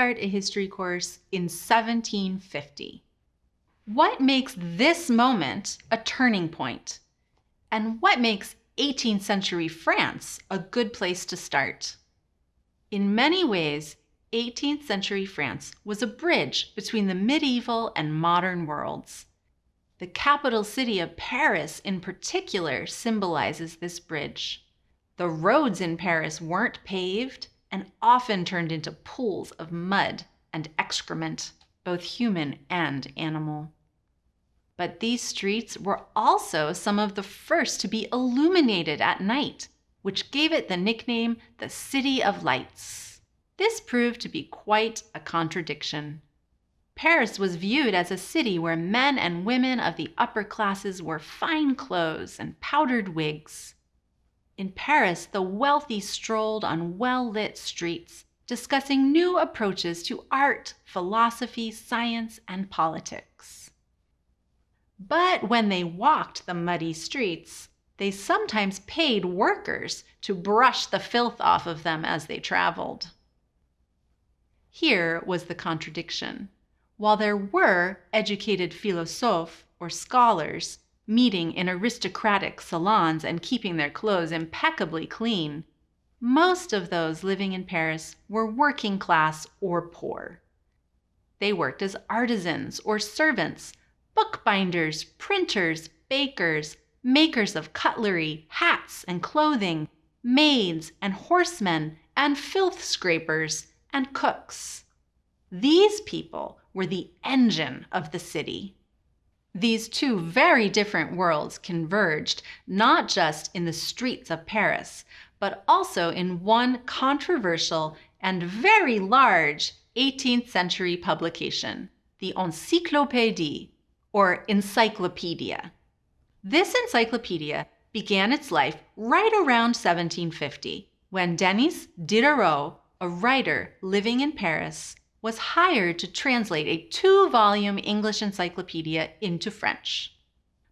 start a history course in 1750. What makes this moment a turning point? And what makes 18th century France a good place to start? In many ways, 18th century France was a bridge between the medieval and modern worlds. The capital city of Paris, in particular, symbolizes this bridge. The roads in Paris weren't paved and often turned into pools of mud and excrement, both human and animal. But these streets were also some of the first to be illuminated at night, which gave it the nickname the City of Lights. This proved to be quite a contradiction. Paris was viewed as a city where men and women of the upper classes wore fine clothes and powdered wigs. In Paris, the wealthy strolled on well lit streets, discussing new approaches to art, philosophy, science, and politics. But when they walked the muddy streets, they sometimes paid workers to brush the filth off of them as they traveled. Here was the contradiction while there were educated philosophes or scholars meeting in aristocratic salons and keeping their clothes impeccably clean, most of those living in Paris were working class or poor. They worked as artisans or servants, bookbinders, printers, bakers, makers of cutlery, hats and clothing, maids and horsemen, and filth scrapers and cooks. These people were the engine of the city. These two very different worlds converged not just in the streets of Paris, but also in one controversial and very large 18th century publication, the Encyclopédie, or Encyclopedia. This encyclopedia began its life right around 1750, when Denis Diderot, a writer living in Paris, was hired to translate a two volume English encyclopedia into French.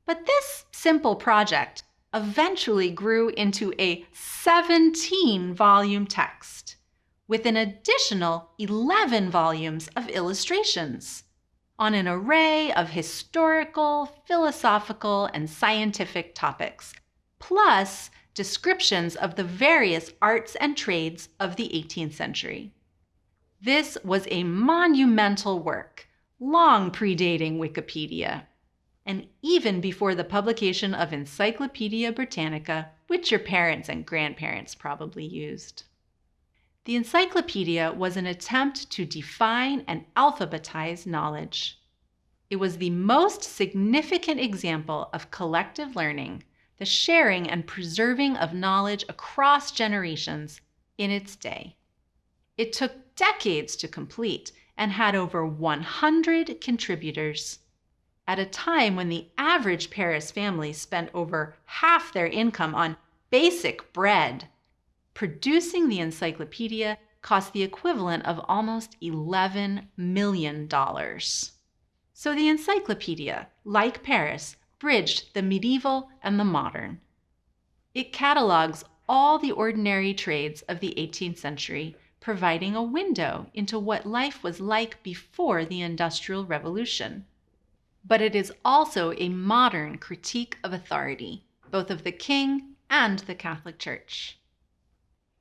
But this simple project eventually grew into a 17 volume text with an additional 11 volumes of illustrations on an array of historical, philosophical, and scientific topics, plus descriptions of the various arts and trades of the 18th century. This was a monumental work, long predating Wikipedia, and even before the publication of Encyclopedia Britannica, which your parents and grandparents probably used. The encyclopedia was an attempt to define and alphabetize knowledge. It was the most significant example of collective learning, the sharing and preserving of knowledge across generations in its day. It took decades to complete and had over 100 contributors. At a time when the average Paris family spent over half their income on basic bread, producing the encyclopedia cost the equivalent of almost $11 million. So the encyclopedia, like Paris, bridged the medieval and the modern. It catalogs all the ordinary trades of the 18th century providing a window into what life was like before the Industrial Revolution. But it is also a modern critique of authority, both of the king and the Catholic Church.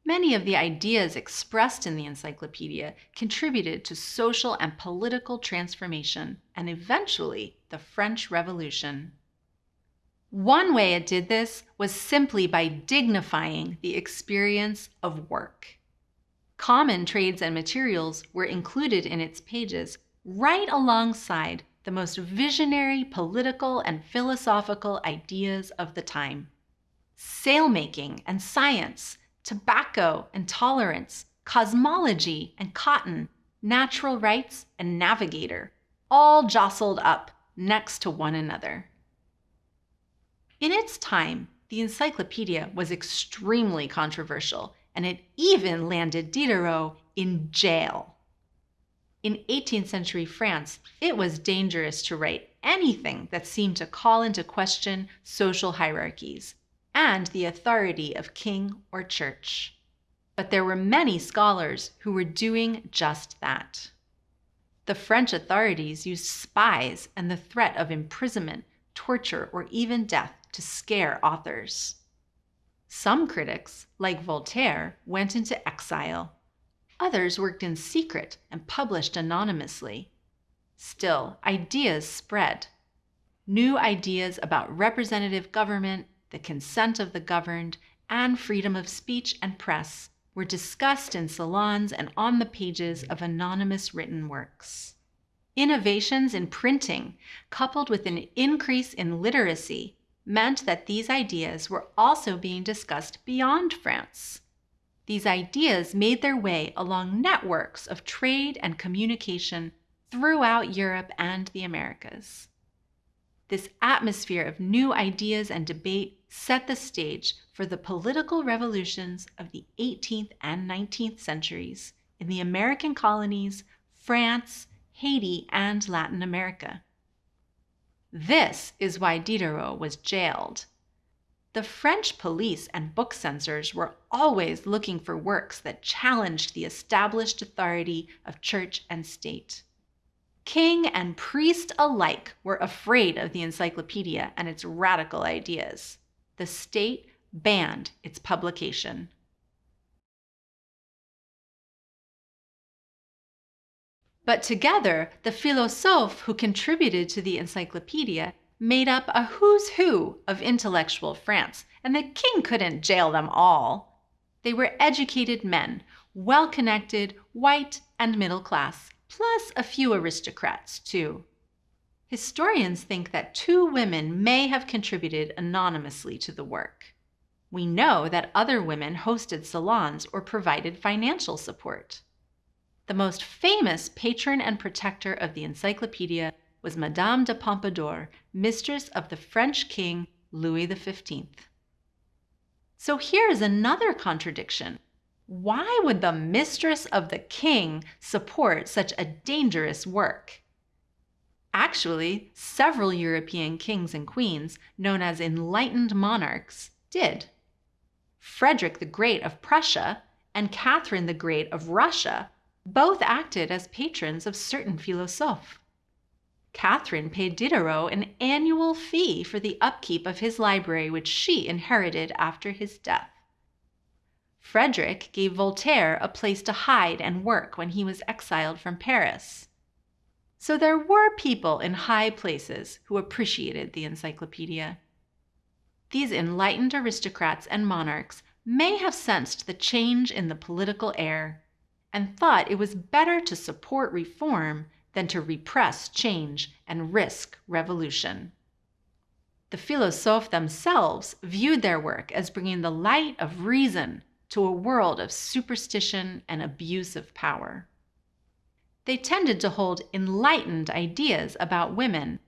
Many of the ideas expressed in the encyclopedia contributed to social and political transformation and eventually the French Revolution. One way it did this was simply by dignifying the experience of work. Common trades and materials were included in its pages right alongside the most visionary political and philosophical ideas of the time. Sailmaking and science, tobacco and tolerance, cosmology and cotton, natural rights and navigator, all jostled up next to one another. In its time, the encyclopedia was extremely controversial and it even landed Diderot in jail. In 18th century France, it was dangerous to write anything that seemed to call into question social hierarchies and the authority of king or church. but there were many scholars who were doing just that. The French authorities used spies and the threat of imprisonment, torture, or even death to scare authors. Some critics, like Voltaire, went into exile. Others worked in secret and published anonymously. Still, ideas spread. New ideas about representative government, the consent of the governed, and freedom of speech and press were discussed in salons and on the pages of anonymous written works. Innovations in printing, coupled with an increase in literacy, meant that these ideas were also being discussed beyond France. These ideas made their way along networks of trade and communication throughout Europe and the Americas. This atmosphere of new ideas and debate set the stage for the political revolutions of the 18th and 19th centuries in the American colonies, France, Haiti, and Latin America. This is why Diderot was jailed. The French police and book censors were always looking for works that challenged the established authority of church and state. King and priest alike were afraid of the encyclopedia and its radical ideas. The state banned its publication. But together, the philosophes who contributed to the encyclopedia made up a who's who of intellectual France, and the king couldn't jail them all. They were educated men, well connected, white, and middle class, plus a few aristocrats, too. Historians think that two women may have contributed anonymously to the work. We know that other women hosted salons or provided financial support. The most famous patron and protector of the encyclopedia was Madame de Pompadour, mistress of the French king Louis XV. So here is another contradiction. Why would the mistress of the king support such a dangerous work? Actually, several European kings and queens, known as enlightened monarchs, did. Frederick the Great of Prussia and Catherine the Great of Russia both acted as patrons of certain philosophes. Catherine paid Diderot an annual fee for the upkeep of his library, which she inherited after his death. Frederick gave Voltaire a place to hide and work when he was exiled from Paris. So there were people in high places who appreciated the encyclopedia. These enlightened aristocrats and monarchs may have sensed the change in the political air and thought it was better to support reform than to repress change and risk revolution. The philosophes themselves viewed their work as bringing the light of reason to a world of superstition and abuse of power. They tended to hold enlightened ideas about women,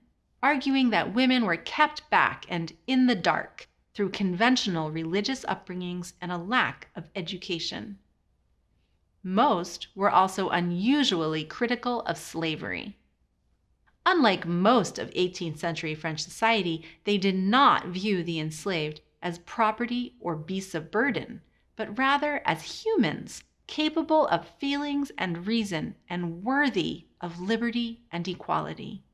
arguing that women were kept back and in the dark through conventional religious upbringings and a lack of education. Most were also unusually critical of slavery. Unlike most of 18th century French society, they did not view the enslaved as property or beasts of burden, but rather as humans capable of feelings and reason and worthy of liberty and equality.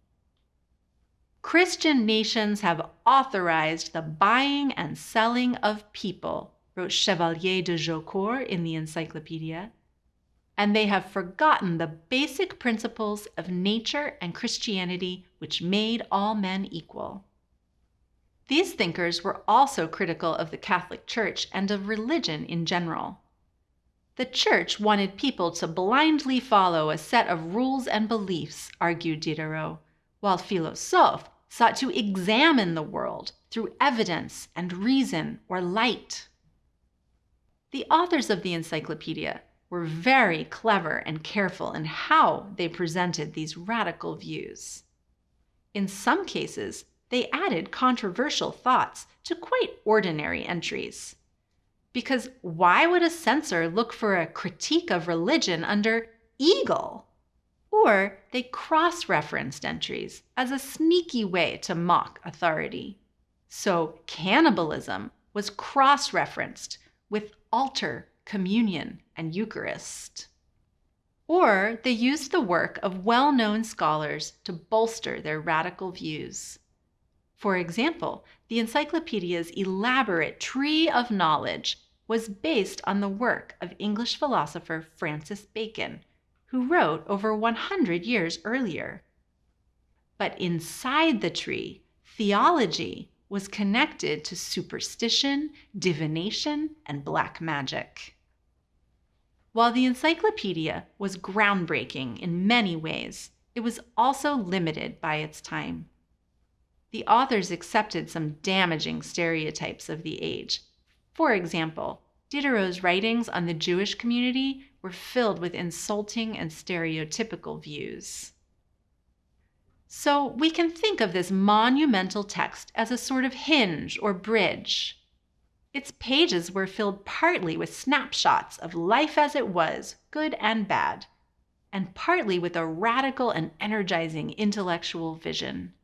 Christian nations have authorized the buying and selling of people, wrote Chevalier de Jaucourt in the Encyclopedia, and they have forgotten the basic principles of nature and Christianity which made all men equal. These thinkers were also critical of the Catholic Church and of religion in general. The Church wanted people to blindly follow a set of rules and beliefs, argued Diderot, while philosophes sought to examine the world through evidence and reason or light. The authors of the encyclopedia were very clever and careful in how they presented these radical views. In some cases, they added controversial thoughts to quite ordinary entries. Because why would a censor look for a critique of religion under eagle? Or they cross referenced entries as a sneaky way to mock authority. So cannibalism was cross referenced with altar communion, and Eucharist. Or they used the work of well known scholars to bolster their radical views. For example, the encyclopedia's elaborate tree of knowledge was based on the work of English philosopher Francis Bacon, who wrote over 100 years earlier. But inside the tree, theology was connected to superstition, divination, and black magic. While the encyclopedia was groundbreaking in many ways, it was also limited by its time. The authors accepted some damaging stereotypes of the age. For example, Diderot's writings on the Jewish community were filled with insulting and stereotypical views. So we can think of this monumental text as a sort of hinge or bridge its pages were filled partly with snapshots of life as it was, good and bad, and partly with a radical and energizing intellectual vision.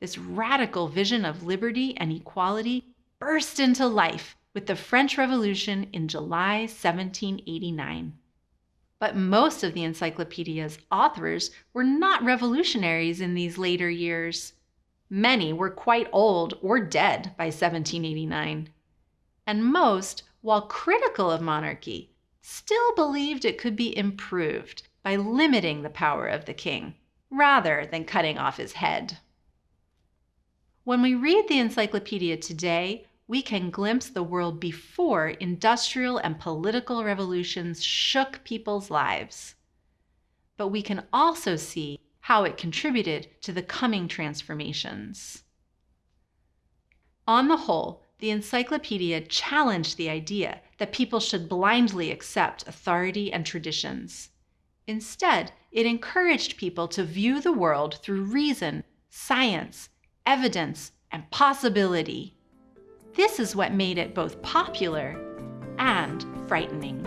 This radical vision of liberty and equality burst into life with the French Revolution in July 1789. But most of the encyclopedia's authors were not revolutionaries in these later years. Many were quite old or dead by 1789. And most, while critical of monarchy, still believed it could be improved by limiting the power of the king rather than cutting off his head. When we read the encyclopedia today, we can glimpse the world before industrial and political revolutions shook people's lives. But we can also see how it contributed to the coming transformations. On the whole, the encyclopedia challenged the idea that people should blindly accept authority and traditions. Instead, it encouraged people to view the world through reason, science, evidence, and possibility. This is what made it both popular and frightening.